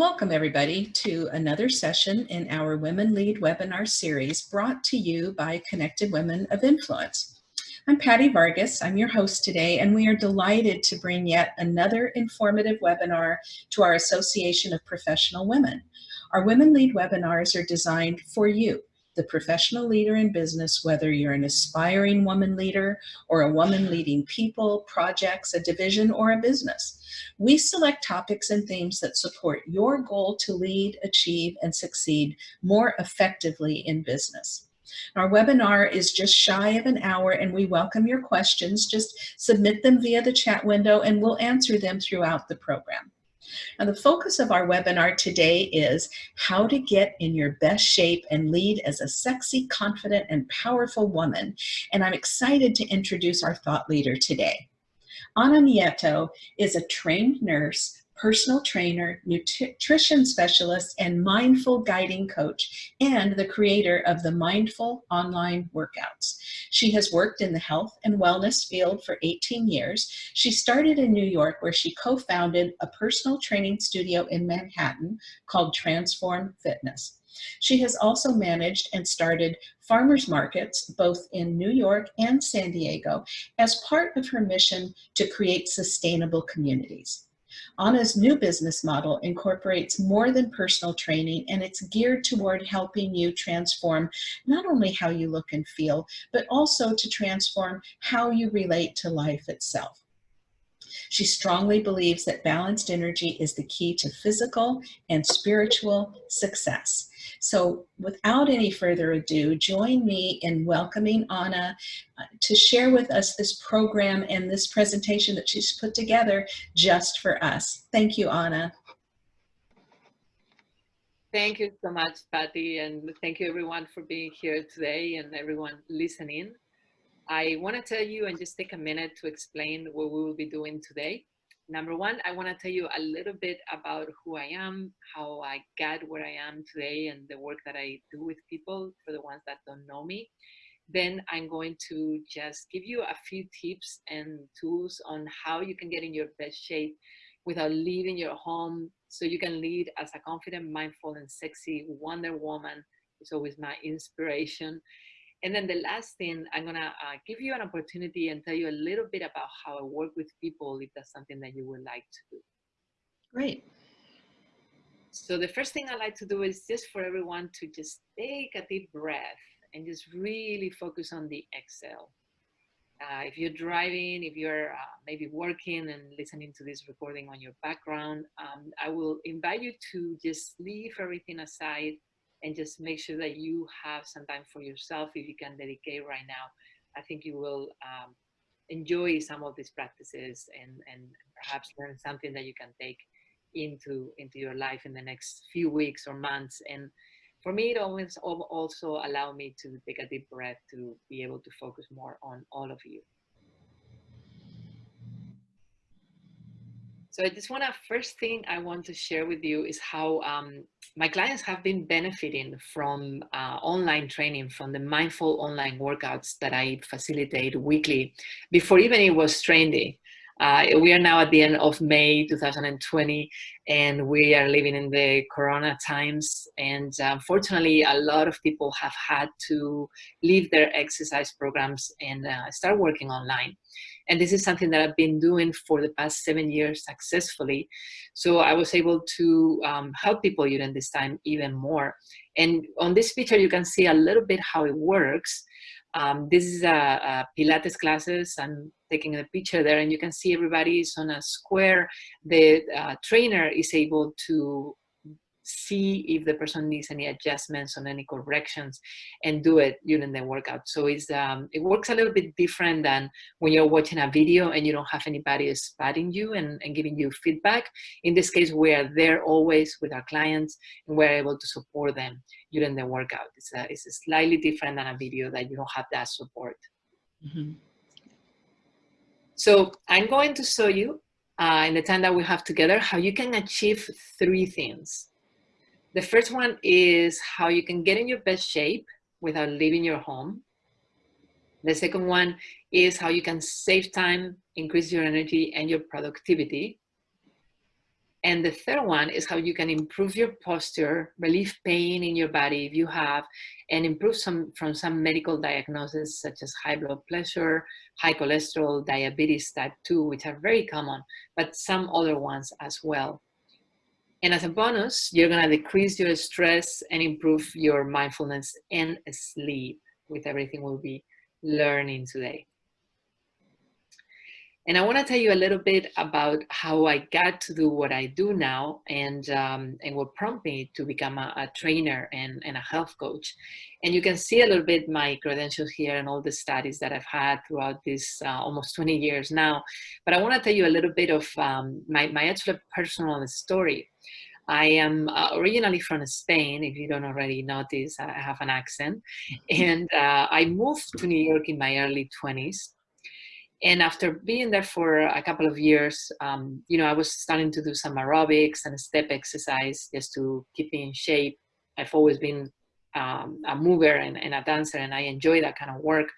Welcome everybody to another session in our Women Lead webinar series brought to you by Connected Women of Influence. I'm Patty Vargas, I'm your host today, and we are delighted to bring yet another informative webinar to our Association of Professional Women. Our Women Lead webinars are designed for you, the professional leader in business, whether you're an aspiring woman leader or a woman leading people, projects, a division, or a business. We select topics and themes that support your goal to lead, achieve, and succeed more effectively in business. Our webinar is just shy of an hour and we welcome your questions. Just submit them via the chat window and we'll answer them throughout the program. Now the focus of our webinar today is how to get in your best shape and lead as a sexy, confident, and powerful woman. And I'm excited to introduce our thought leader today. Ana Nieto is a trained nurse personal trainer, nutrition specialist, and mindful guiding coach, and the creator of the Mindful Online Workouts. She has worked in the health and wellness field for 18 years. She started in New York where she co-founded a personal training studio in Manhattan called Transform Fitness. She has also managed and started farmers markets both in New York and San Diego as part of her mission to create sustainable communities. Ana's new business model incorporates more than personal training and it's geared toward helping you transform not only how you look and feel, but also to transform how you relate to life itself. She strongly believes that balanced energy is the key to physical and spiritual success. So without any further ado, join me in welcoming Ana uh, to share with us this program and this presentation that she's put together just for us. Thank you, Anna. Thank you so much, Patty, and thank you everyone for being here today and everyone listening. I want to tell you and just take a minute to explain what we will be doing today. Number one, I want to tell you a little bit about who I am, how I got where I am today, and the work that I do with people for the ones that don't know me. Then I'm going to just give you a few tips and tools on how you can get in your best shape without leaving your home so you can lead as a confident, mindful, and sexy Wonder Woman. It's always my inspiration. And then the last thing, I'm gonna uh, give you an opportunity and tell you a little bit about how I work with people if that's something that you would like to do. Great. So the first thing I like to do is just for everyone to just take a deep breath and just really focus on the exhale. Uh, if you're driving, if you're uh, maybe working and listening to this recording on your background, um, I will invite you to just leave everything aside and just make sure that you have some time for yourself if you can dedicate right now. I think you will um, enjoy some of these practices and, and perhaps learn something that you can take into, into your life in the next few weeks or months. And for me, it always also allow me to take a deep breath to be able to focus more on all of you. So I just want to, first thing I want to share with you is how um, my clients have been benefiting from uh, online training, from the mindful online workouts that I facilitate weekly before even it was trendy. Uh, we are now at the end of May 2020 and we are living in the corona times and unfortunately a lot of people have had to leave their exercise programs and uh, start working online. And this is something that I've been doing for the past seven years successfully. So I was able to um, help people during this time even more. And on this picture, you can see a little bit how it works. Um, this is a, a, Pilates classes. I'm taking a picture there and you can see everybody is on a square. The uh, trainer is able to see if the person needs any adjustments or any corrections and do it during the workout. So it's, um, it works a little bit different than when you're watching a video and you don't have anybody spotting you and, and giving you feedback. In this case, we are there always with our clients and we're able to support them during the workout. It's, a, it's a slightly different than a video that you don't have that support. Mm -hmm. So I'm going to show you uh, in the time that we have together how you can achieve three things. The first one is how you can get in your best shape without leaving your home. The second one is how you can save time, increase your energy and your productivity. And the third one is how you can improve your posture, relieve pain in your body if you have, and improve some from some medical diagnoses such as high blood pressure, high cholesterol, diabetes type 2, which are very common, but some other ones as well. And as a bonus, you're gonna decrease your stress and improve your mindfulness and sleep with everything we'll be learning today. And I want to tell you a little bit about how I got to do what I do now and, um, and what prompted me to become a, a, trainer and, and a health coach. And you can see a little bit my credentials here and all the studies that I've had throughout this uh, almost 20 years now. But I want to tell you a little bit of um, my, my actual personal story. I am uh, originally from Spain, if you don't already notice, I have an accent. And uh, I moved to New York in my early 20s and after being there for a couple of years, um, you know, I was starting to do some aerobics and step exercise just to keep me in shape. I've always been um, a mover and, and, a dancer, and I enjoy that kind of work.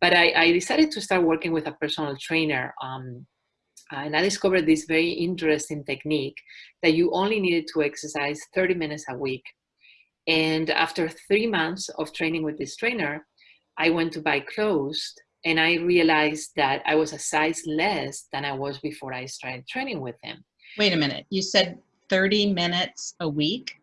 But I, I decided to start working with a personal trainer. Um, and I discovered this very interesting technique that you only needed to exercise 30 minutes a week. And after three months of training with this trainer, I went to buy clothes and I realized that I was a size less than I was before I started training with him. Wait a minute, you said 30 minutes a week?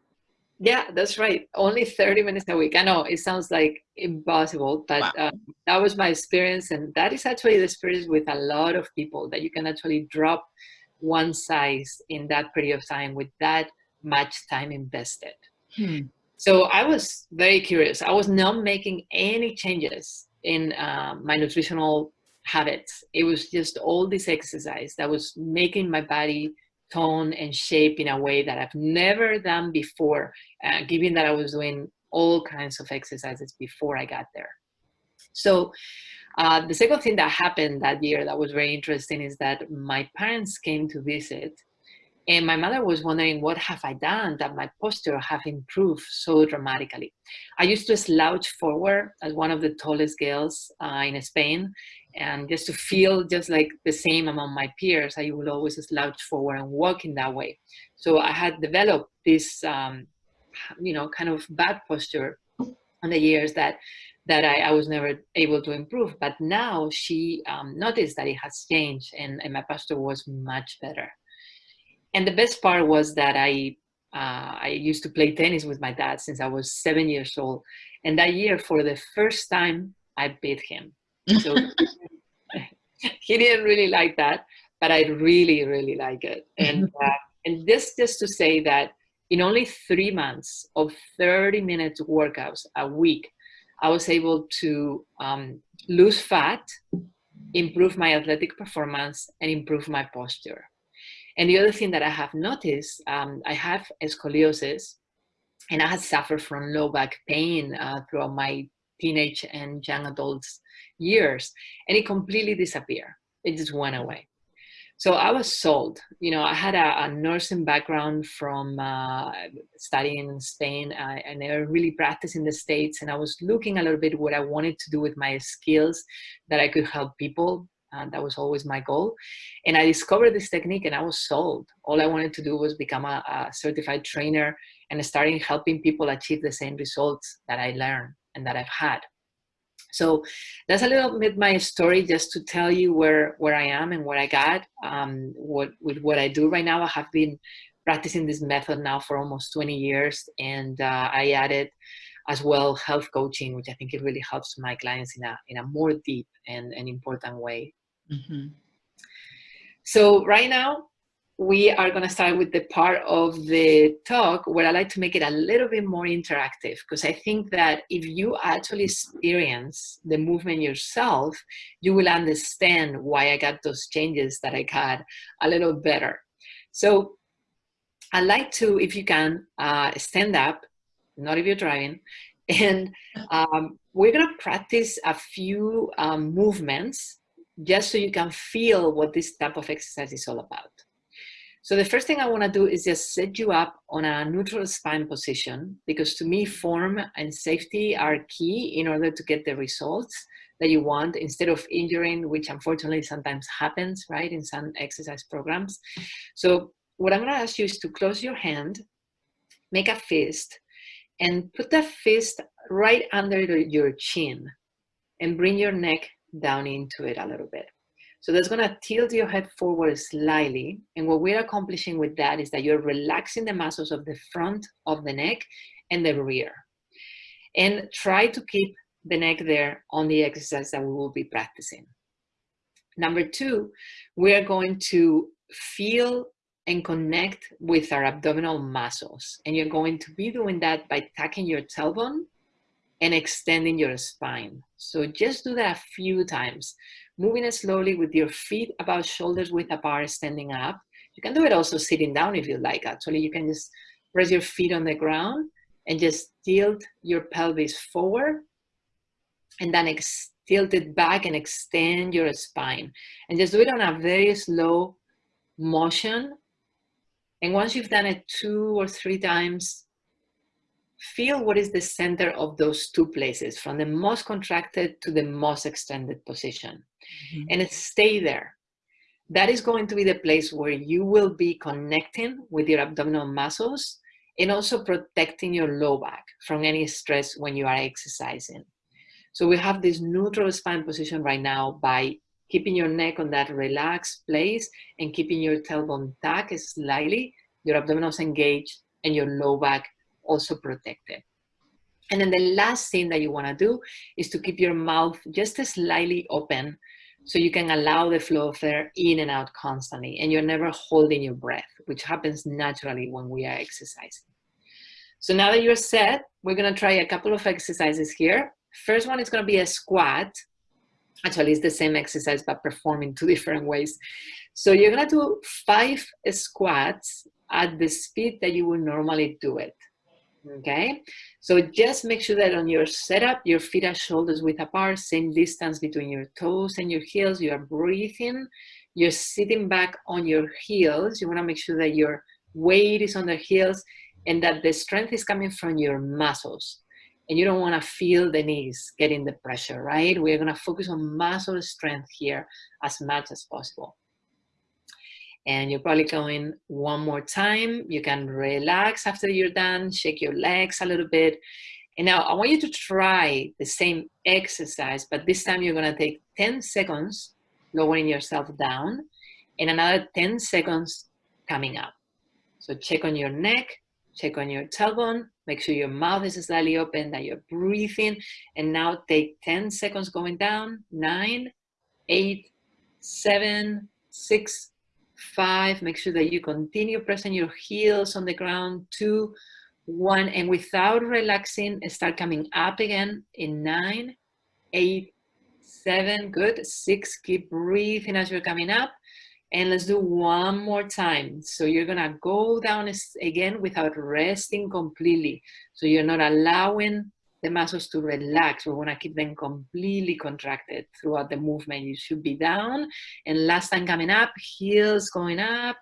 Yeah, that's right. Only 30 minutes a week. I know it sounds like impossible, but wow. uh, that was my experience. And that is actually the experience with a lot of people that you can actually drop one size in that period of time with that much time invested. Hmm. So I was very curious. I was not making any changes in uh, my nutritional habits. It was just all this exercise that was making my body tone and shape in a way that I've never done before, uh, given that I was doing all kinds of exercises before I got there. So uh, the second thing that happened that year that was very interesting is that my parents came to visit and my mother was wondering, what have I done that my posture have improved so dramatically? I used to slouch forward as one of the tallest girls uh, in Spain. And just to feel just like the same among my peers, I would always slouch forward and walk in that way. So I had developed this, um, you know, kind of bad posture on the years that that I, I, was never able to improve. But now she um, noticed that it has changed and, and my posture was much better and the best part was that I uh, I used to play tennis with my dad since I was seven years old, and that year, for the first time, I beat him. So he didn't really like that, but I really, really like it. And uh, and this just to say that in only three months of 30 minutes workouts a week, I was able to um, lose fat, improve my athletic performance, and improve my posture. And the other thing that I have noticed, um, I have scoliosis and I had suffered from low back pain uh, throughout my teenage and young adults years and it completely disappeared. It just went away. So I was sold. You know, I had a, a nursing background from uh, studying in Spain. and I really practiced in the States and I was looking a little bit what I wanted to do with my skills that I could help people and that was always my goal. And I discovered this technique and I was sold. All I wanted to do was become a, a certified trainer and starting helping people achieve the same results that I learned and that I've had. So that's a little bit my story just to tell you where, where I am and what I got. Um, what, with what I do right now, I have been practicing this method now for almost 20 years and uh, I added as well health coaching, which I think it really helps my clients in a, in a more deep and, and important way. Mm-hmm. So right now, we are going to start with the part of the talk where I like to make it a little bit more interactive because I think that if you actually experience the movement yourself, you will understand why I got those changes that I got a little better. So I'd like to, if you can, uh, stand up, not if you're driving, and um, we're going to practice a few um, movements just so you can feel what this type of exercise is all about. So the first thing I want to do is just set you up on a neutral spine position because to me form and safety are key in order to get the results that you want instead of injuring, which unfortunately sometimes happens, right, in some exercise programs. So what I'm gonna ask you is to close your hand, make a fist, and put that fist right under your chin and bring your neck down into it a little bit. So that's gonna tilt your head forward slightly. And what we're accomplishing with that is that you're relaxing the muscles of the front of the neck and the rear. And try to keep the neck there on the exercise that we will be practicing. Number two, we are going to feel and connect with our abdominal muscles. And you're going to be doing that by tucking your tailbone and extending your spine. So just do that a few times, moving it slowly with your feet about shoulders width apart, standing up. You can do it also sitting down if you like. Actually, you can just press your feet on the ground and just tilt your pelvis forward and then tilt it back and extend your spine. And just do it on a very slow motion. And once you've done it two or three times, feel what is the center of those two places, from the most contracted to the most extended position. Mm -hmm. And stay there. That is going to be the place where you will be connecting with your abdominal muscles and also protecting your low back from any stress when you are exercising. So we have this neutral spine position right now by keeping your neck on that relaxed place and keeping your tailbone tucked slightly, your abdominals engaged, and your low back also protected. And then the last thing that you wanna do is to keep your mouth just slightly open so you can allow the flow of air in and out constantly and you're never holding your breath, which happens naturally when we are exercising. So now that you're set, we're gonna try a couple of exercises here. First one is gonna be a squat. Actually, it's the same exercise, but performed in two different ways. So you're gonna do five squats at the speed that you would normally do it okay? So just make sure that on your setup, your feet are shoulders width apart, same distance between your toes and your heels, you are breathing, you're sitting back on your heels, you wanna make sure that your weight is on the heels and that the strength is coming from your muscles. And you don't wanna feel the knees getting the pressure, right? We're gonna focus on muscle strength here as much as possible and you're probably going one more time. You can relax after you're done, shake your legs a little bit. And now I want you to try the same exercise, but this time you're gonna take 10 seconds lowering yourself down and another 10 seconds coming up. So check on your neck, check on your tailbone, make sure your mouth is slightly open, that you're breathing, and now take 10 seconds going down, nine, eight, seven, six, five, make sure that you continue pressing your heels on the ground, two, one, and without relaxing, start coming up again in nine, eight, seven, good, six, keep breathing as you're coming up, and let's do one more time. So you're gonna go down again without resting completely. So you're not allowing the muscles to relax. We want to keep them completely contracted throughout the movement. You should be down. And last time coming up, heels going up.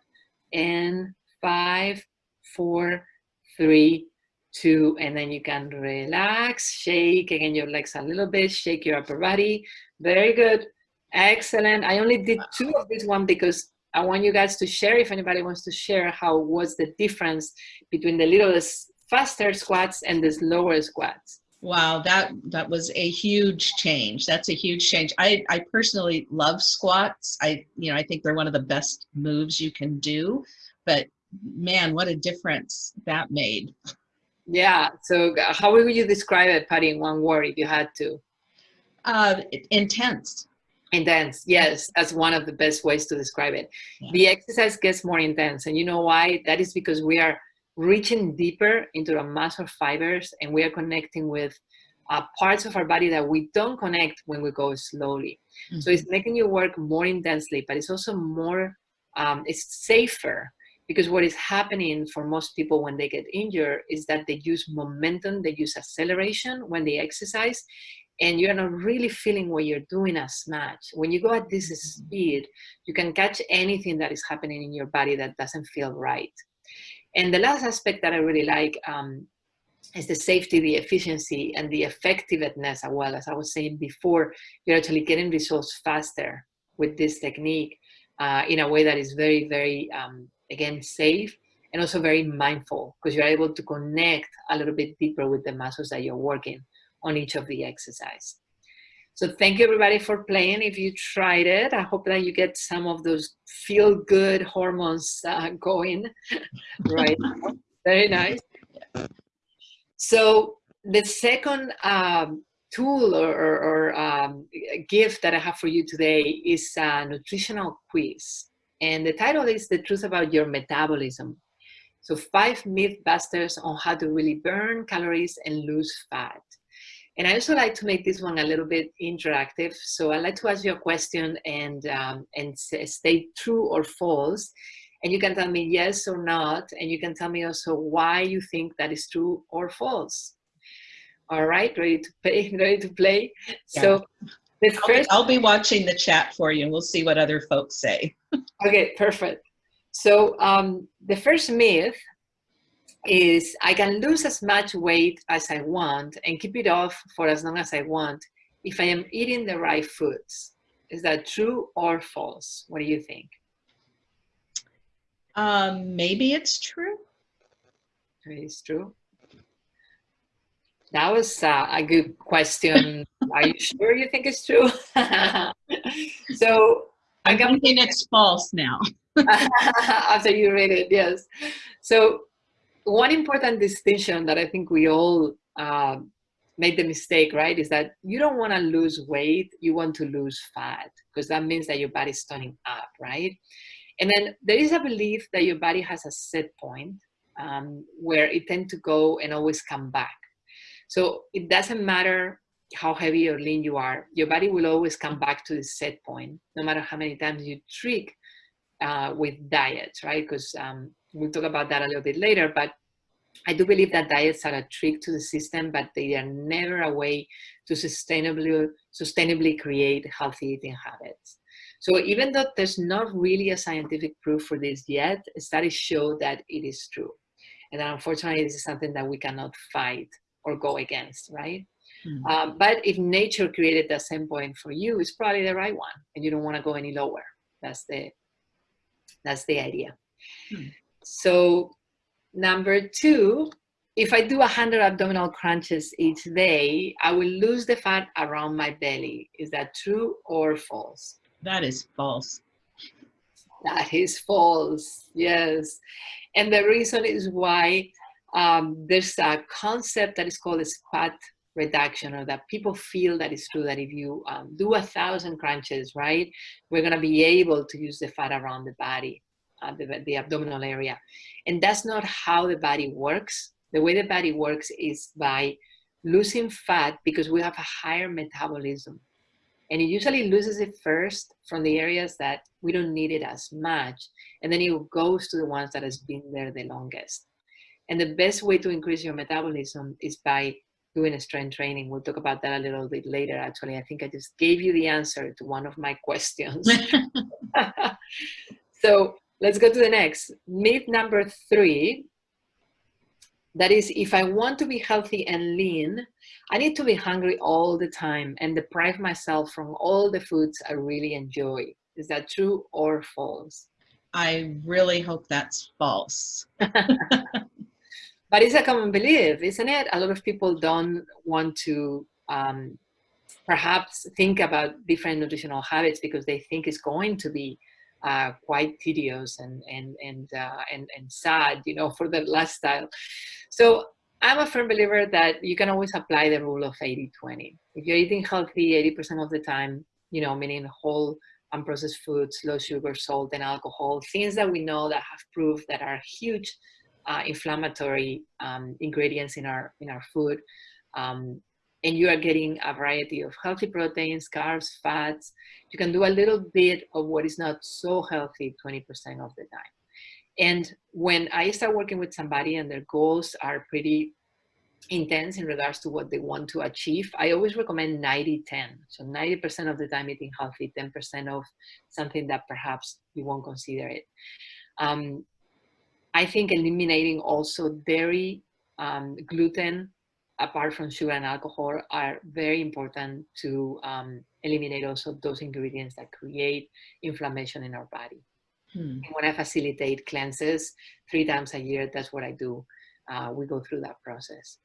And five, four, three, two, and then you can relax, shake again your legs a little bit, shake your upper body. Very good. Excellent. I only did two of this one because I want you guys to share, if anybody wants to share, how was the difference between the little faster squats and the slower squats. Wow, that that was a huge change. That's a huge change. I I personally love squats. I you know I think they're one of the best moves you can do, but man, what a difference that made. Yeah. So how would you describe it, Patty, in one word, if you had to? Uh, intense. Intense. Yes, that's one of the best ways to describe it. Yeah. The exercise gets more intense, and you know why? That is because we are reaching deeper into the muscle fibers and we are connecting with uh, parts of our body that we don't connect when we go slowly. Mm -hmm. So it's making you work more intensely, but it's also more, um, it's safer because what is happening for most people when they get injured is that they use momentum, they use acceleration when they exercise, and you're not really feeling what you're doing as much. When you go at this mm-hmm. speed, you can catch anything that is happening in your body that doesn't feel right. And the last aspect that I really like um, is the safety, the efficiency, and the effectiveness as well. As I was saying before, you're actually getting results faster with this technique uh, in a way that is very, very um, again, safe, and also very mindful because you're able to connect a little bit deeper with the muscles that you're working on each of the exercise. So thank you everybody for playing. If you tried it, I hope that you get some of those feel good hormones uh, going right Very nice. So the second um, tool or, or, or um, gift that I have for you today is a nutritional quiz. And the title is The Truth About Your Metabolism. So five myth busters on how to really burn calories and lose fat. And I also like to make this one a little bit interactive. So I'd like to ask you a question and, um, and state true or false. And you can tell me yes or not. And you can tell me also why you think that is true or false. All right, ready to play? Ready to play? Yeah. So the I'll, first, I'll be watching the chat for you, and we'll see what other folks say. okay, perfect. So um, the first myth is I can lose as much weight as I want and keep it off for as long as I want if I am eating the right foods. Is that true or false? What do you think? Um, maybe it's true. It's true. That was uh, a good question. Are you sure you think it's true? so I'm thinking it's false now. After you read it, yes. So one important distinction that I think we all uh, made the mistake, right, is that you don't want to lose weight, you want to lose fat, because that means that your body's toning up, right? And then there is a belief that your body has a set point um, where it tends to go and always come back. So it doesn't matter how heavy or lean you are, your body will always come back to the set point, no matter how many times you trick uh, with diets, right? Because um, we'll talk about that a little bit later, but I do believe that diets are a trick to the system, but they are never a way to sustainably, sustainably create healthy eating habits. So even though there's not really a scientific proof for this yet, studies show that it is true. And unfortunately, this is something that we cannot fight or go against, right? Mm. Um, but if nature created the same point for you, it's probably the right one, and you don't want to go any lower. That's the that's the idea. Mm. So number two, if I do 100 abdominal crunches each day, I will lose the fat around my belly. Is that true or false? That is false. That is false, yes. And the reason is why um, there's a concept that is called a fat reduction or that people feel that it's true that if you um, do a thousand crunches, right, we're gonna be able to use the fat around the body, Uh, the, the abdominal area. And that's not how the body works. The way the body works is by losing fat because we have a higher metabolism. And it usually loses it first from the areas that we don't need it as much. And then it goes to the ones that has been there the longest. And the best way to increase your metabolism is by doing a strength training. We'll talk about that a little bit later. Actually, I think I just gave you the answer to one of my questions. so let's go to the next. Myth number three. That is, if I want to be healthy and lean, I need to be hungry all the time and deprive myself from all the foods I really enjoy. Is that true or false? I really hope that's false. but it's a common belief, isn't it? A lot of people don't want to um, perhaps think about different nutritional habits because they think it's going to be uh, quite tedious and and and, uh, and and sad, you know, for their lifestyle. So I'm a firm believer that you can always apply the rule of 80-20. If you're eating healthy 80% of the time, you know, meaning whole unprocessed foods, low sugar, salt, and alcohol, things that we know that have proved that are huge uh, inflammatory um, ingredients in our in our food, um, and you are getting a variety of healthy proteins, carbs, fats. You can do a little bit of what is not so healthy 20% of the time. And when I start working with somebody and their goals are pretty intense in regards to what they want to achieve, I always recommend 90-10. So 90% of the time eating healthy, 10% of something that perhaps you won't consider it. Um, I think eliminating also dairy, um, gluten, apart from sugar and alcohol, are very important to um, eliminate also those ingredients that create inflammation in our body. Hmm. When I facilitate cleanses three times a year, that's what I do. Uh, we go through that process.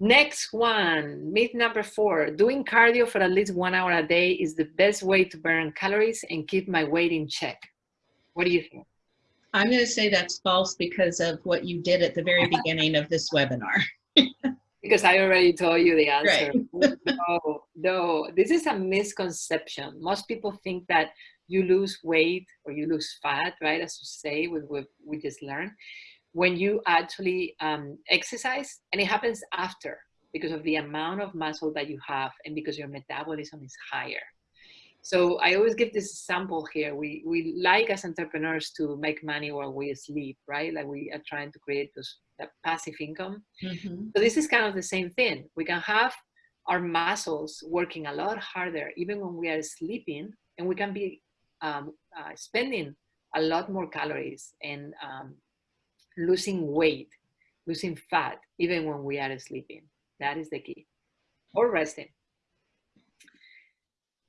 Next one, myth number four, doing cardio for at least one hour a day is the best way to burn calories and keep my weight in check. What do you think? I'm going to say that's false because of what you did at the very beginning of this webinar. because I already told you the answer. Right. no, no, this is a misconception. Most people think that you lose weight or you lose fat, right? As you say, with what we just learned, when you actually um, exercise, and it happens after because of the amount of muscle that you have and because your metabolism is higher. So I always give this example here. We, we like as entrepreneurs to make money while we sleep, right? Like we are trying to create those, that passive income. Mm-hmm. So this is kind of the same thing. We can have our muscles working a lot harder even when we are sleeping and we can be um, uh, spending a lot more calories and um, losing weight, losing fat, even when we are sleeping. That is the key. Or resting.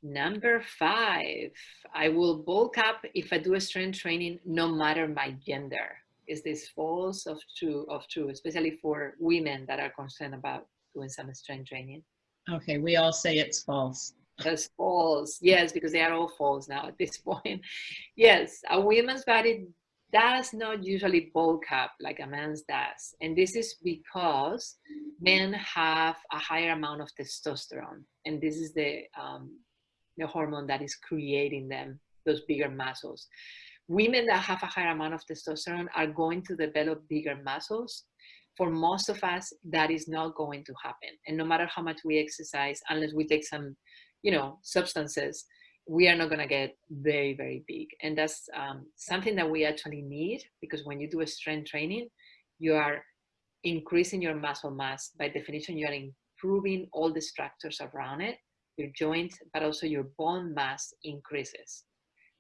Number five, I will bulk up if I do a strength training, no matter my gender. Is this false of true, of true, especially for women that are concerned about doing some strength training? Okay, we all say it's false. That's false. Yes, because they are all false now at this point. Yes, a woman's body does not usually bulk up like a man's does. And this is because men have a higher amount of testosterone. And this is the um, the hormone that is creating them, those bigger muscles. Women that have a higher amount of testosterone are going to develop bigger muscles. For most of us, that is not going to happen. And no matter how much we exercise, unless we take some, you know, substances, we are not going to get very, very big. And that's um, something that we actually need because when you do a strength training, you are increasing your muscle mass. By definition, you are improving all the structures around it your joint, but also your bone mass increases.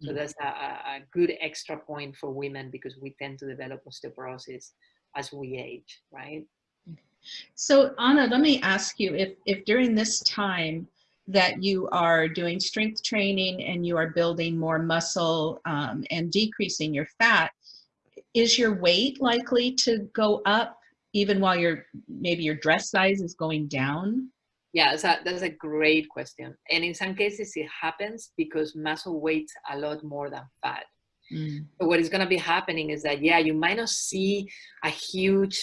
So mm. that's a, a, good extra point for women because we tend to develop osteoporosis as we age, right? So Anna, let me ask you if, if during this time that you are doing strength training and you are building more muscle um, and decreasing your fat, is your weight likely to go up even while your maybe your dress size is going down? Yeah, that's a, that's a great question. And in some cases, it happens because muscle weighs a lot more than fat. Mm. So what is going to be happening is that, yeah, you might not see a huge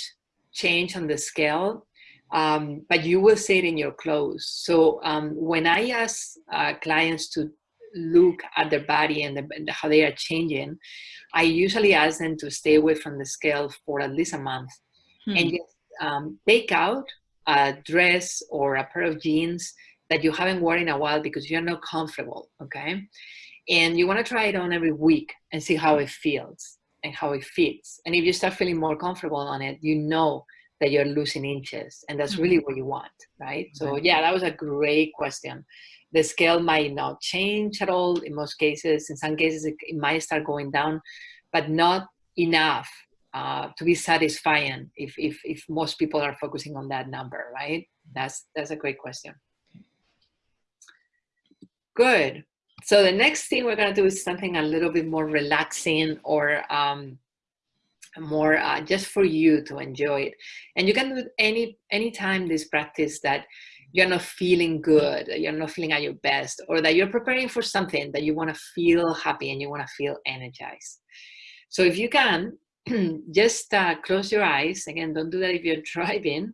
change on the scale, um, but you will see it in your clothes. So um, when I ask uh, clients to look at their body and, the, and, how they are changing, I usually ask them to stay away from the scale for at least a month hmm. and just um, take out a dress or a pair of jeans that you haven't worn in a while because you're not comfortable, okay? And you wanna try it on every week and see how it feels and how it fits. And if you start feeling more comfortable on it, you know that you're losing inches and that's really mm-hmm. what you want, right? So yeah, that was a great question. The scale might not change at all in most cases. In some cases, it, it might start going down, but not enough uh, to be satisfying if, if, if most people are focusing on that number, right? That's, that's a great question. Good. So the next thing we're going to do is something a little bit more relaxing or um, more uh, just for you to enjoy it. And you can do it any anytime this practice that you're not feeling good, you're not feeling at your best, or that you're preparing for something that you want to feel happy and you want to feel energized. So if you can, just uh, close your eyes. Again, don't do that if you're driving,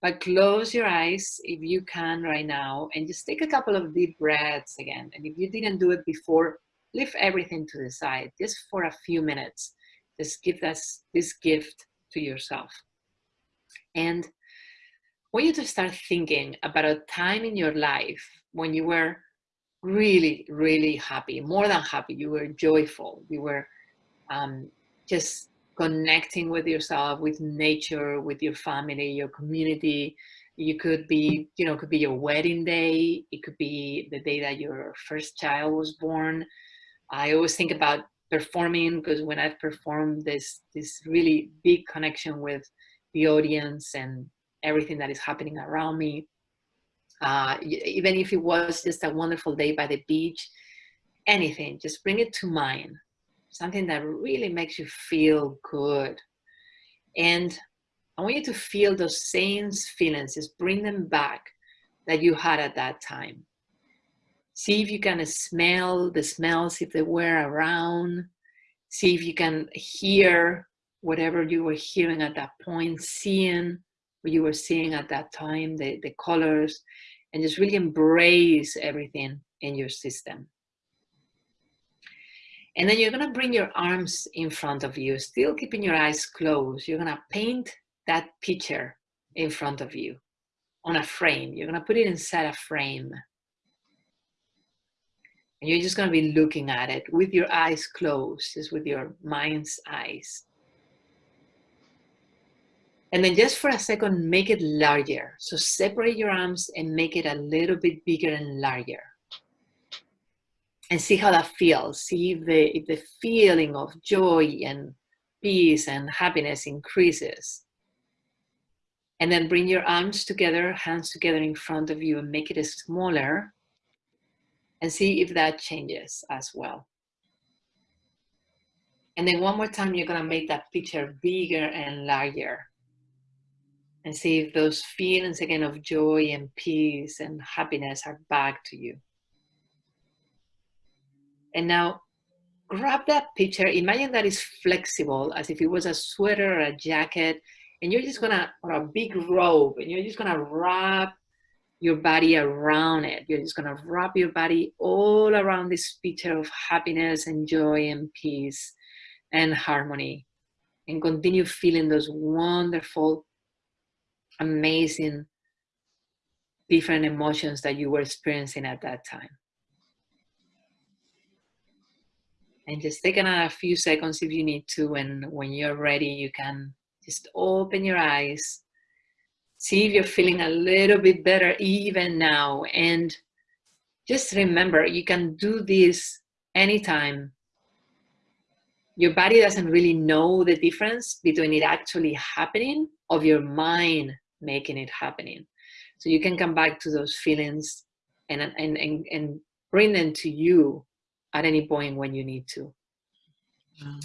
but close your eyes if you can right now and just take a couple of deep breaths again. And if you didn't do it before, leave everything to the side just for a few minutes. Just give us this gift to yourself. And I want you to start thinking about a time in your life when you were really, really happy, more than happy. You were joyful. You were um, just connecting with yourself, with nature, with your family, your community. You could be, you know, could be your wedding day. It could be the day that your first child was born. I always think about performing because when I've performed this, this really big connection with the audience and everything that is happening around me. Uh, even if it was just a wonderful day by the beach, anything, just bring it to mind. Something that really makes you feel good. And I want you to feel those same feelings, just bring them back that you had at that time. See if you can smell the smells if they were around. See if you can hear whatever you were hearing at that point, seeing what you were seeing at that time, the, the colors, and just really embrace everything in your system. And then you're gonna bring your arms in front of you, still keeping your eyes closed. You're gonna paint that picture in front of you on a frame. You're gonna put it inside a frame. And you're just gonna be looking at it with your eyes closed, just with your mind's eyes. And then just for a second, make it larger. So separate your arms and make it a little bit bigger and larger. And see how that feels. See if the, if the feeling of joy and peace and happiness increases. And then bring your arms together, hands together in front of you and make it smaller. And see if that changes as well. And then one more time, you're gonna make that picture bigger and larger and see if those feelings again of joy and peace and happiness are back to you. And now grab that picture, imagine that is flexible as if it was a sweater or a jacket, and you're just gonna, or a big robe, and you're just gonna wrap your body around it. You're just gonna wrap your body all around this picture of happiness and joy and peace and harmony. And continue feeling those wonderful amazing different emotions that you were experiencing at that time. And just take another few seconds if you need to, and when you're ready, you can just open your eyes, see if you're feeling a little bit better even now. And just remember, you can do this anytime. Your body doesn't really know the difference between it actually happening of your mind making it happening. So you can come back to those feelings and, and, and, and bring them to you at any point when you need to. Wow.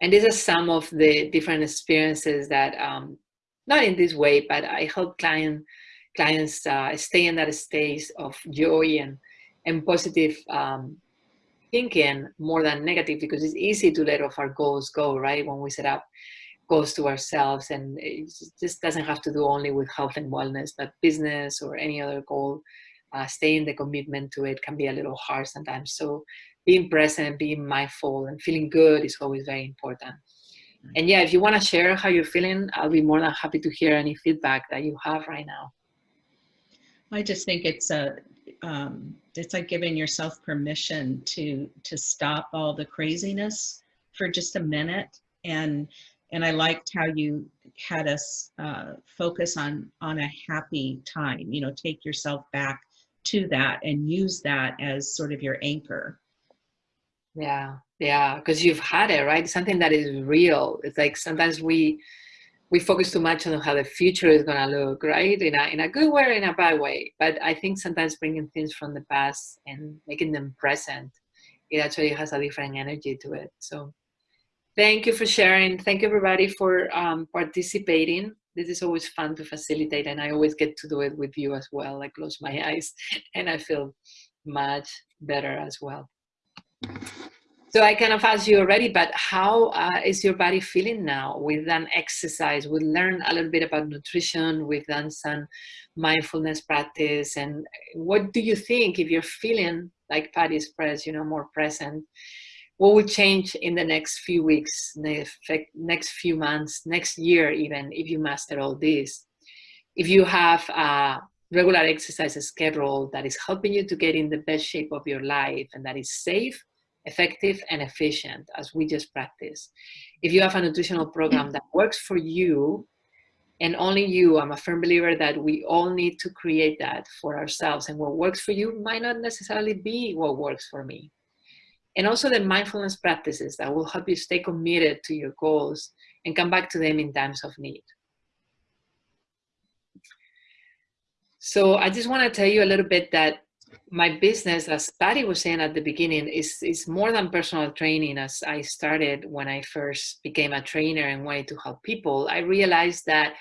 And these are some of the different experiences that, um, not in this way, but I help client, clients uh, stay in that space of joy and, and positive um, thinking more than negative because it's easy to let off our goals go, right? When we set up goals to ourselves and it just doesn't have to do only with health and wellness but business or any other goal uh, staying the commitment to it can be a little hard sometimes so being present and being mindful and feeling good is always very important and yeah if you want to share how you're feeling i'll be more than happy to hear any feedback that you have right now i just think it's a um, it's like giving yourself permission to to stop all the craziness for just a minute and and I liked how you had us uh, focus on on a happy time. You know, take yourself back to that and use that as sort of your anchor. Yeah, yeah, because you've had it, right? Something that is real. It's like sometimes we we focus too much on how the future is gonna look, right? In a in a good way in a bad way. But I think sometimes bringing things from the past and making them present, it actually has a different energy to it. So Thank you for sharing. Thank you everybody for um, participating. This is always fun to facilitate and I always get to do it with you as well. I close my eyes and I feel much better as well. So I kind of asked you already, but how uh, is your body feeling now? We've done exercise, we learned a little bit about nutrition, we've done some mindfulness practice. And what do you think if you're feeling like Patty expressed, you know, more present? what will change in the next few weeks, next few months, next year even, if you master all this. If you have a regular exercise schedule that is helping you to get in the best shape of your life and that is safe, effective, and efficient, as we just practiced. If you have a nutritional program that works for you, and only you, I'm a firm believer that we all need to create that for ourselves. And what works for you might not necessarily be what works for me and also the mindfulness practices that will help you stay committed to your goals and come back to them in times of need. So I just want to tell you a little bit that my business, as Patty was saying at the beginning, is, is more than personal training. As I started when I first became a trainer and wanted to help people, I realized that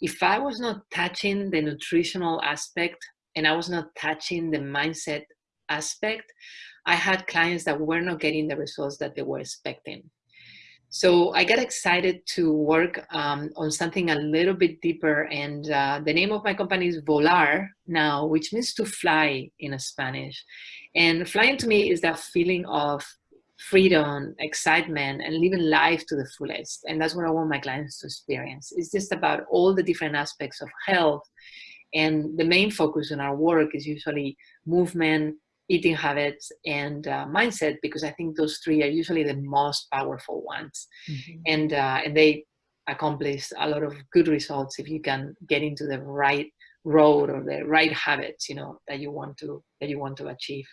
if I was not touching the nutritional aspect and I was not touching the mindset aspect, I had clients that were not getting the results that they were expecting. So I got excited to work um, on something a little bit deeper. And uh, the name of my company is Volar now, which means to fly in Spanish. And flying to me is that feeling of freedom, excitement, and living life to the fullest. And that's what I want my clients to experience. It's just about all the different aspects of health. And the main focus in our work is usually movement, eating habits and uh, mindset because I think those three are usually the most powerful ones, mm-hmm. and uh, and they accomplish a lot of good results if you can get into the right road or the right habits, you know, that you want to that you want to achieve.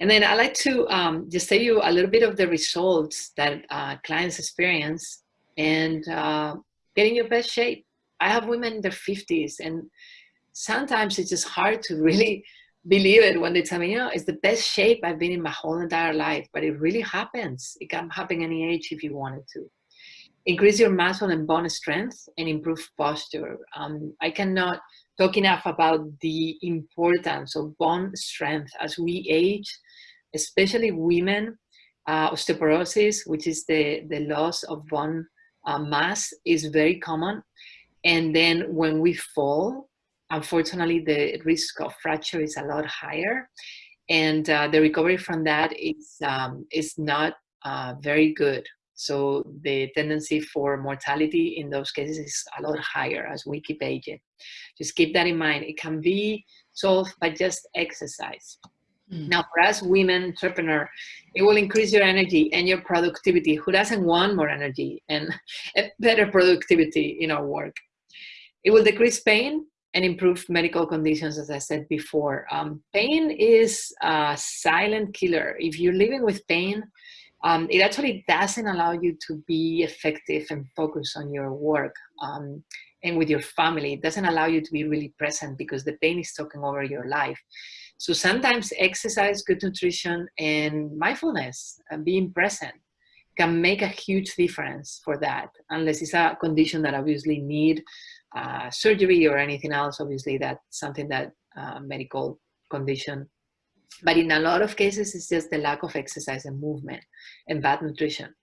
And then I like to um, just tell you a little bit of the results that uh, clients experience and uh, get in your best shape. I have women in their 50s and sometimes it's just hard to really believe it when they tell me, you know, it's the best shape I've been in my whole entire life, but it really happens. It can happen any age if you wanted to. Increase your muscle and bone strength and improve posture. Um, I cannot talk enough about the importance of bone strength as we age, especially women. Uh, osteoporosis, which is the, the loss of bone uh, mass, is very common. And then when we fall, unfortunately, the risk of fracture is a lot higher. And uh, the recovery from that is, um, is not uh, very good. So the tendency for mortality in those cases is a lot higher as we keep aging. Just keep that in mind. It can be solved by just exercise. Mm. Now, for us women entrepreneur, it will increase your energy and your productivity. Who doesn't want more energy and better productivity in our work? It will decrease pain and improve medical conditions, as I said before. Um, pain is a silent killer. If you're living with pain, um, it actually doesn't allow you to be effective and focus on your work um, and with your family. It doesn't allow you to be really present because the pain is taking over your life. So sometimes exercise, good nutrition, and mindfulness, and being present can make a huge difference for that, unless it's a condition that obviously need uh, surgery or anything else. Obviously, that's something that uh, medical condition. But in a lot of cases, it's just the lack of exercise and movement and bad nutrition.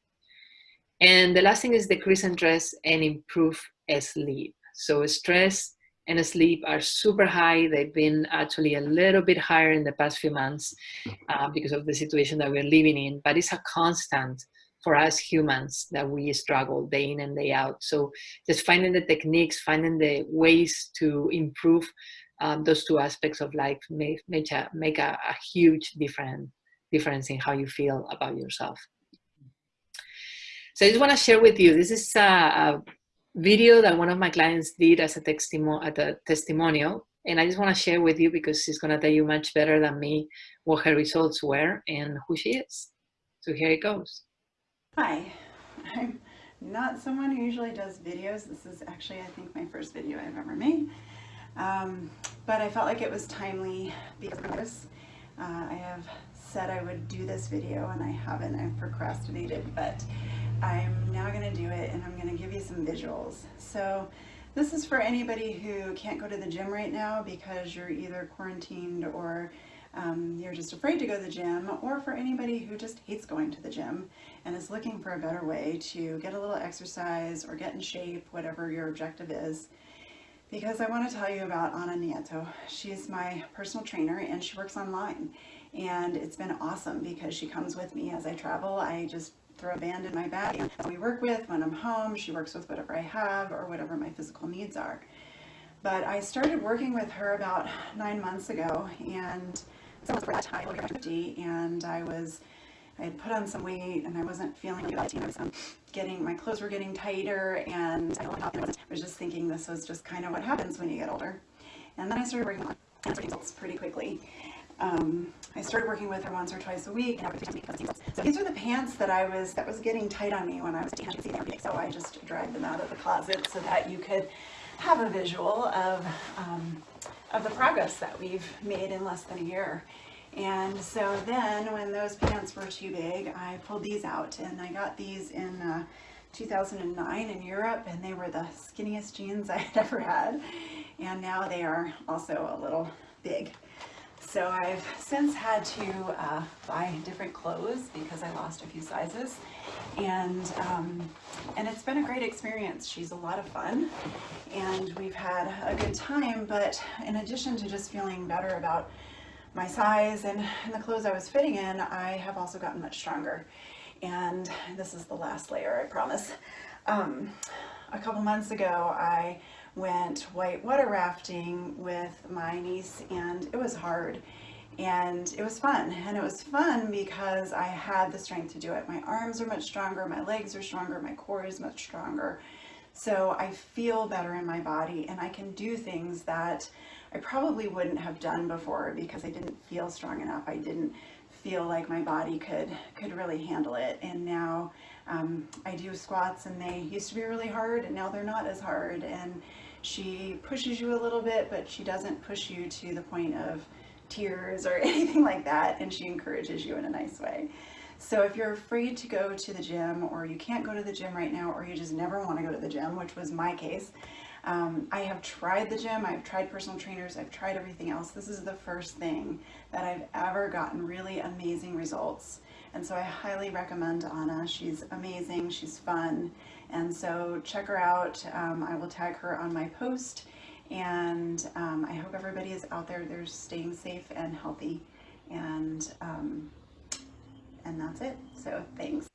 And the last thing is decrease in stress and improve sleep. So stress and sleep are super high. They've been actually a little bit higher in the past few months uh, because of the situation that we're living in, but it's a constant for us humans that we struggle day in and day out. So just finding the techniques, finding the ways to improve um, those two aspects of life make, make, a, make a, a huge different, difference in how you feel about yourself. So I just want to share with you, this is a, a video that one of my clients did as a, testimo at a testimonial. And I just want to share with you because she's going to tell you much better than me what her results were and who she is. So here it goes. Hi, I'm not someone who usually does videos. This is actually, I think, my first video I've ever made. Um, but I felt like it was timely because uh, I have said I would do this video and I haven't. I've procrastinated, but I'm now going to do it and I'm going to give you some visuals. So this is for anybody who can't go to the gym right now because you're either quarantined or um, you're just afraid to go to the gym, or for anybody who just hates going to the gym and is looking for a better way to get a little exercise or get in shape, whatever your objective is. Because I want to tell you about Ana Nieto. She's my personal trainer and she works online. And it's been awesome because she comes with me as I travel. I just throw a band in my bag we work with when I'm home. She works with whatever I have or whatever my physical needs are. But I started working with her about nine months ago and someone was high, over 50, and I was, I had put on some weight and I wasn't feeling good. I was um, getting, my clothes were getting tighter and I was just thinking this was just kind of what happens when you get older. And then I started working on results pretty quickly. Um, I started working with her once or twice a week. So these are the pants that I was, that was getting tight on me when I was a. So I just dragged them out of the closet so that you could have a visual of um, of the progress that we've made in less than a year. And so then when those pants were too big, I pulled these out and I got these in uh, 2009 in Europe and they were the skinniest jeans I had ever had. And now they are also a little big. So I've since had to uh, buy different clothes because I lost a few sizes. And, um, and it's been a great experience. She's a lot of fun and we've had a good time. But in addition to just feeling better about my size and, and the clothes I was fitting in, I have also gotten much stronger. And this is the last layer, I promise. Um, a couple months ago, I went white water rafting with my niece and it was hard and it was fun and it was fun because I had the strength to do it. My arms are much stronger, my legs are stronger, my core is much stronger. So I feel better in my body and I can do things that I probably wouldn't have done before because I didn't feel strong enough. I didn't feel like my body could could really handle it. And now um, I do squats and they used to be really hard and now they're not as hard. And she pushes you a little bit, but she doesn't push you to the point of tears or anything like that. And she encourages you in a nice way. So if you're afraid to go to the gym or you can't go to the gym right now or you just never want to go to the gym, which was my case, um, I have tried the gym, I've tried personal trainers, I've tried everything else. This is the first thing that I've ever gotten really amazing results. And so I highly recommend Anna. She's amazing, she's fun. And so check her out. Um, I will tag her on my post. And um, I hope everybody is out there, they're staying safe and healthy. And, um, and that's it. So thanks.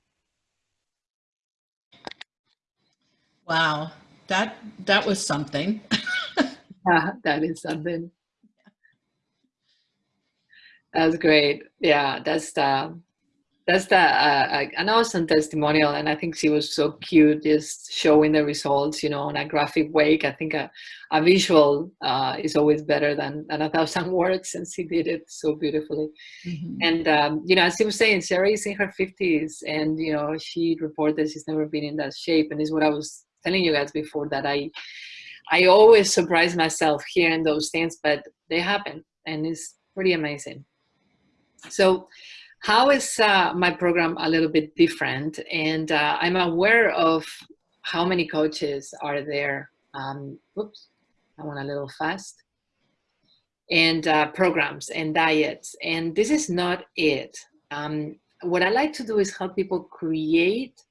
Wow that that was something. yeah, that is something. That's great. Yeah, that's the that's the uh, an awesome testimonial, and I think she was so cute, just showing the results, you know, in a graphic way. I think a, a visual uh, is always better than, than a thousand words, and she did it so beautifully. Mm -hmm. And um, you know, as she was saying, Sarah is in her fifties, and you know, she reported she's never been in that shape, and is what I was telling you guys before that I I always surprise myself hearing those things, but they happen and it's pretty amazing. So how is uh, my program a little bit different? And uh, I'm aware of how many coaches are there. Um, oops, I went a little fast. And uh, programs and diets. And this is not it. Um, what I like to do is help people create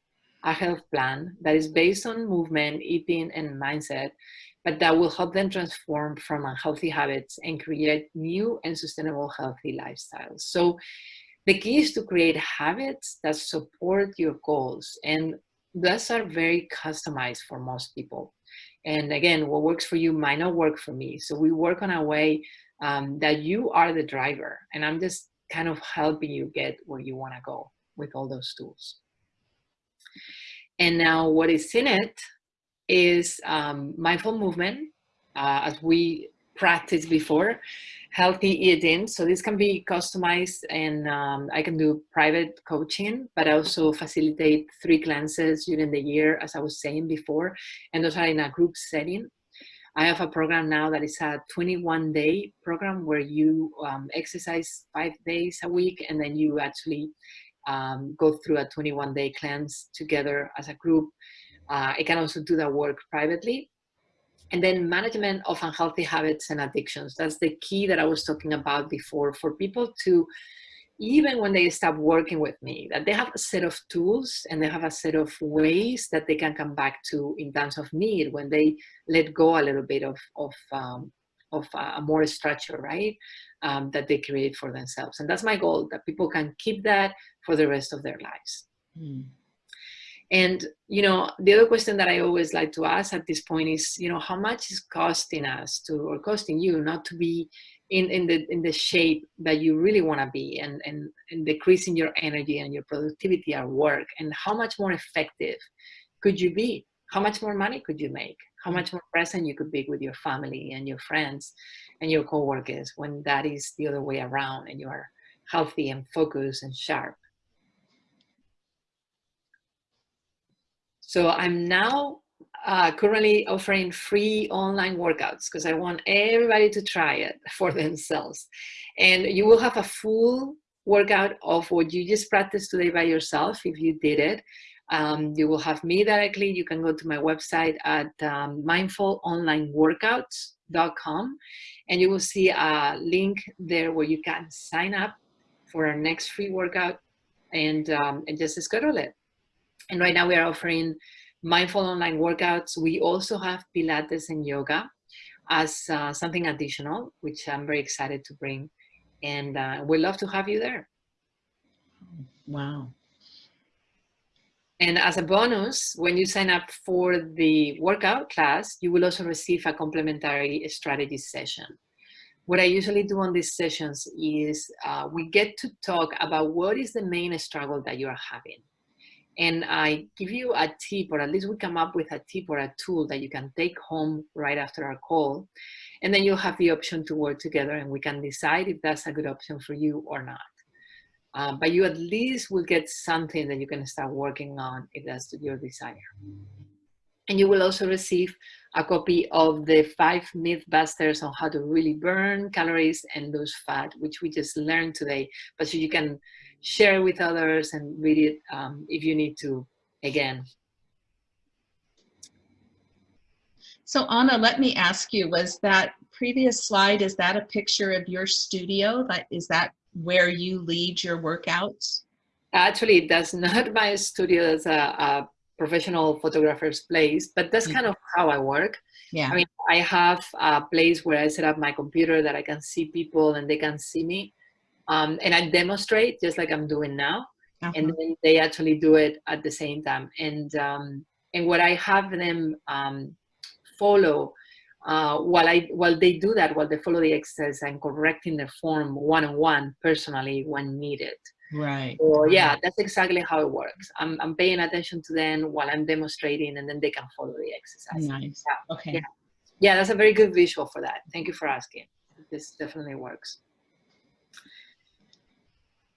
a health plan that is based on movement, eating, and mindset, but that will help them transform from unhealthy habits and create new and sustainable healthy lifestyles. So the key is to create habits that support your goals. And those are very customized for most people. And again, what works for you might not work for me. So we work on a way um, that you are the driver. And I'm just kind of helping you get where you want to go with all those tools. And now what is in it is um, mindful movement, uh, as we practiced before, healthy eating. So this can be customized and um, I can do private coaching, but I also facilitate three cleanses during the year, as I was saying before, and those are in a group setting. I have a program now that is a 21 day program where you um, exercise five days a week and then you actually um, go through a 21 day cleanse together as a group. Uh, I can also do that work privately. And then management of unhealthy habits and addictions. That's the key that I was talking about before for people to, even when they stop working with me, that they have a set of tools and they have a set of ways that they can come back to in times of need when they let go a little bit of, of, um, of a more structure, right? Um, that they create for themselves. And that's my goal, that people can keep that for the rest of their lives. Mm. And, you know, the other question that I always like to ask at this point is, you know, how much is costing us to, or costing you not to be in, in the in the shape that you really want to be and, and, and decreasing your energy and your productivity at work and how much more effective could you be? How much more money could you make? How much more present you could be with your family and your friends and your coworkers when that is the other way around and you are healthy and focused and sharp. So I'm now uh, currently offering free online workouts because I want everybody to try it for themselves. And you will have a full workout of what you just practiced today by yourself if you did it. Um, you will have me directly. You can go to my website at um, mindfulonlineworkouts.com and you will see a link there where you can sign up for our next free workout and, um, and just schedule it. And right now we are offering mindful online workouts. We also have Pilates and yoga as uh, something additional, which I'm very excited to bring. And uh, we'd love to have you there. Wow. And as a bonus, when you sign up for the workout class, you will also receive a complimentary strategy session. What I usually do on these sessions is uh, we get to talk about what is the main struggle that you are having. And I give you a tip, or at least we come up with a tip or a tool that you can take home right after our call. And then you'll have the option to work together and we can decide if that's a good option for you or not. Uh, but you at least will get something that you can start working on if that's your desire. And you will also receive a copy of the five mythbusters on how to really burn calories and lose fat, which we just learned today. But so you can share with others and read it um, if you need to again. So Anna, let me ask you, was that previous slide, is that a picture of your studio? That Is that where you lead your workouts? Actually, that's not my studio. That's a, a professional photographer's place, but that's kind of how I work. Yeah. I mean, I have a place where I set up my computer that I can see people and they can see me. Um, and I demonstrate just like I'm doing now. Uh -huh. And then they actually do it at the same time. And, um, and what I have them um, follow uh, while I while they do that, while they follow the exercise, I'm correcting the form one on one personally when needed. Right. So yeah, that's exactly how it works. I'm I'm paying attention to them while I'm demonstrating, and then they can follow the exercise. Nice. Yeah. Okay. Yeah. yeah, that's a very good visual for that. Thank you for asking. This definitely works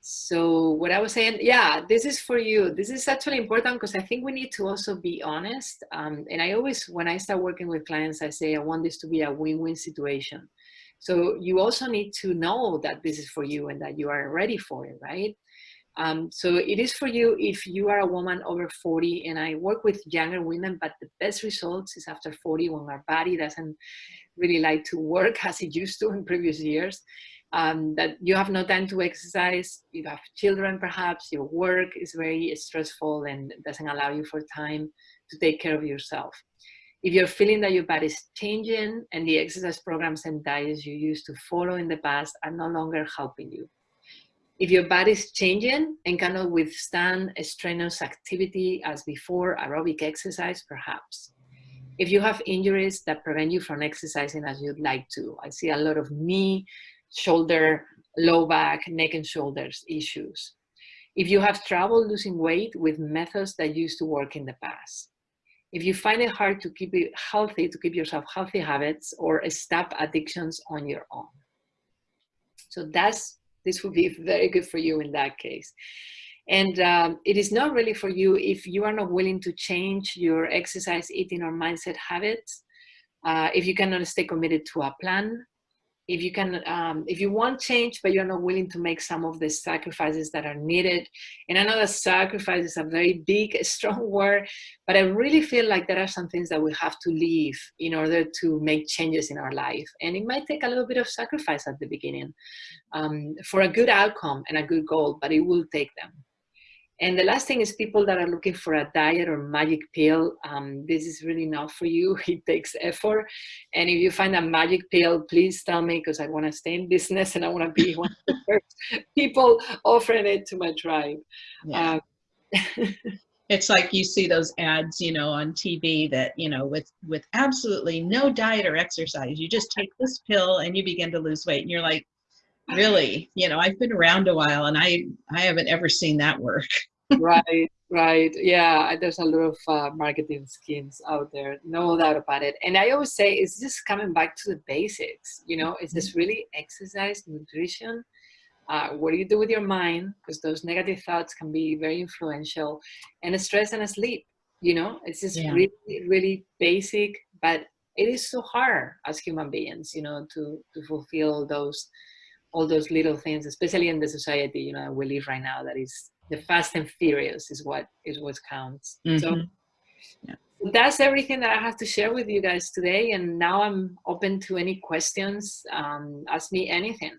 so what I was saying, yeah, this is for you. This is actually important because I think we need to also be honest. Um, and I always, when I start working with clients, I say, I want this to be a win-win situation. So you also need to know that this is for you and that you are ready for it, right? Um, so it is for you if you are a woman over 40 and I work with younger women, but the best results is after 40 when our body doesn't really like to work as it used to in previous years um, that you have no time to exercise, you have children perhaps, your work is very stressful and doesn't allow you for time to take care of yourself. If you're feeling that your body is changing and the exercise programs and diets you used to follow in the past are no longer helping you. If your body is changing and cannot withstand a strenuous activity as before, aerobic exercise perhaps. If you have injuries that prevent you from exercising as you'd like to, I see a lot of knee shoulder, low back, neck and shoulders issues. If you have trouble losing weight with methods that used to work in the past. If you find it hard to keep it healthy, to keep yourself healthy habits or stop addictions on your own. So that's, this would be very good for you in that case. And um, it is not really for you if you are not willing to change your exercise, eating or mindset habits. Uh, if you cannot stay committed to a plan, if you can um, if you want change but you're not willing to make some of the sacrifices that are needed. And i know that sacrifice is a very big strong word but i really feel like there are some things that we have to leave in order to make changes in our life. And it might take a little bit of sacrifice at the beginning um, for a good outcome and a good goal but it will take them and the last thing is people that are looking for a diet or magic pill. Um, this is really not for you. It takes effort. And if you find a magic pill, please tell me because I want to stay in business and I want to be one of the first people offering it to my tribe. Yeah. Um, it's like you see those ads, you know, on TV that, you know, with, with absolutely no diet or exercise, you just take this pill and you begin to lose weight. And you're like, really, you know, I've been around a while and I, I haven't ever seen that work right, right. Yeah, there's a lot of uh, marketing schemes out there, no doubt about it. And I always say it's just coming back to the basics. You know, it's just mm-hmm. really exercise, nutrition. Uh, what do you do with your mind? Because those negative thoughts can be very influential, and stress and sleep. you know it's just Yeah. really really basic but it is so hard as human beings you know to to fulfill those all those little things especially in the society you know we live right now that is the fast and furious is what is what counts so Mhm. Yeah. that's everything that i have to share with you guys today and now i'm open to any questions um, ask me anything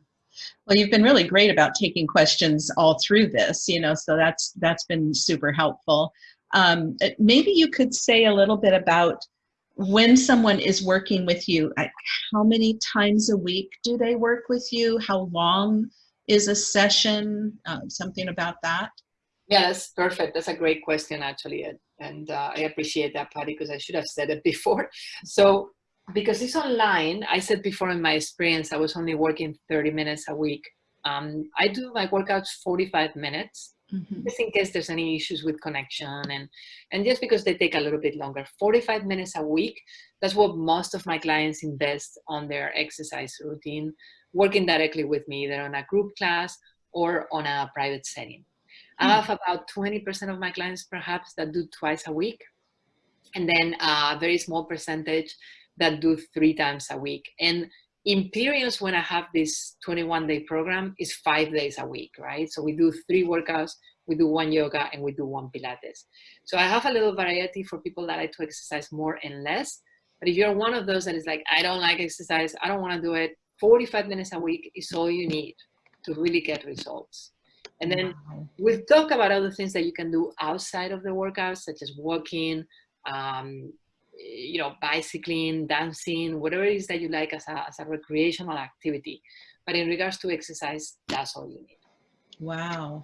Well, you've been really great about taking questions all through this, you know, so that's that's been super helpful. Um, uh, maybe you could say a little bit about when someone is working with you, how many times a week do they work with you? How long is a session? Uh, something about that? Yes, perfect. That's a great question, actually. And, and uh, I appreciate that, Patty, because I should have said it before. So, because it's online, I said before in my experience, I was only working 30 minutes a week. Um, I do my workouts 45 minutes, Mhm. just in case there's any issues with connection and, and just because they take a little bit longer. 45 minutes a week, that's what most of my clients invest on their exercise routine, working directly with me, either on a group class or on a private setting. I have hmm. about 20% of my clients perhaps that do twice a week. And then a very small percentage that do three times a week. And in periods when I have this 21 day program is five days a week, right? So we do three workouts, we do one yoga and we do one Pilates. So I have a little variety for people that like to exercise more and less. But if you're one of those that is like, I don't like exercise, I don't want to do it, 45 minutes a week is all you need to really get results. And then we've talked about other things that you can do outside of the workouts, such as walking, um, you know, bicycling, dancing, whatever it is that you like as a, as a recreational activity. But in regards to exercise, that's all you need. Wow.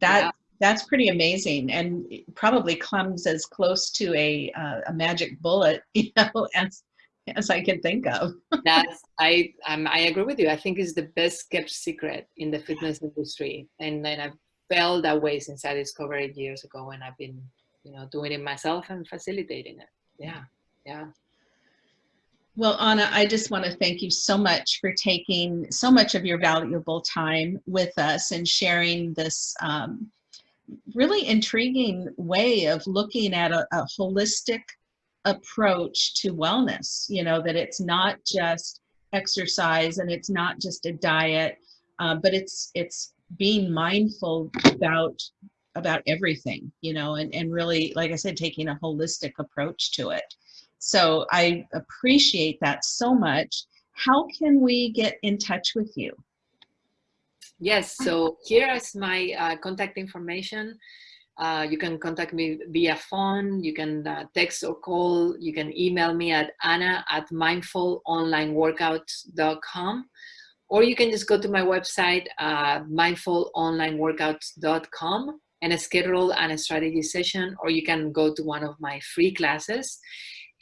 That Yeah. that's pretty amazing and probably comes as close to a uh, a magic bullet, you know, as as I can think of. That's I um, I agree with you. I think it's the best kept secret in the fitness industry, and then I've felt that way since I discovered it years ago, and I've been you know doing it myself and facilitating it. Yeah, yeah. Well, Anna, I just want to thank you so much for taking so much of your valuable time with us and sharing this um, really intriguing way of looking at a, a holistic approach to wellness. You know, that it's not just exercise and it's not just a diet, uh, but it's it's being mindful about about everything, you know, and, and really, like I said, taking a holistic approach to it. So I appreciate that so much. How can we get in touch with you? Yes, so here is my uh, contact information. Uh, you can contact me via phone, you can uh, text or call, you can email me at anna at mindfulonlineworkouts.com or you can just go to my website, uh, mindfulonlineworkouts.com and schedule an strategy session or you can go to one of my free classes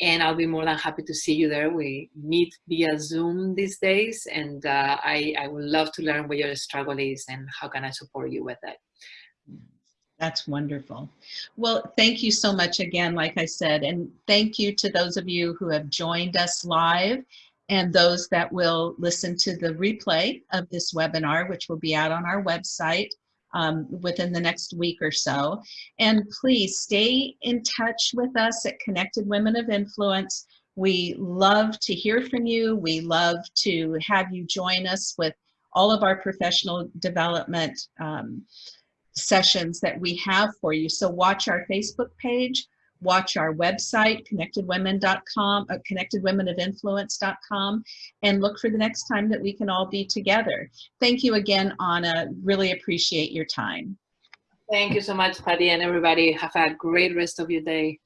and I'll be more than happy to see you there. We meet via Zoom these days, and uh, I, I would love to learn what your struggle is and how can I support you with it. That's wonderful. Well, thank you so much again, like I said, and thank you to those of you who have joined us live and those that will listen to the replay of this webinar, which will be out on our website um, within the next week or so. And please stay in touch with us at Connected Women of Influence. We love to hear from you. We love to have you join us with all of our professional development um, sessions that we have for you. So watch our Facebook page, watch our website, connectedwomen.com, uh, connectedwomenofinfluence.com, and look for the next time that we can all be together. Thank you again, Anna. Really appreciate your time. Thank you so much, Patty, and everybody. Have a great rest of your day.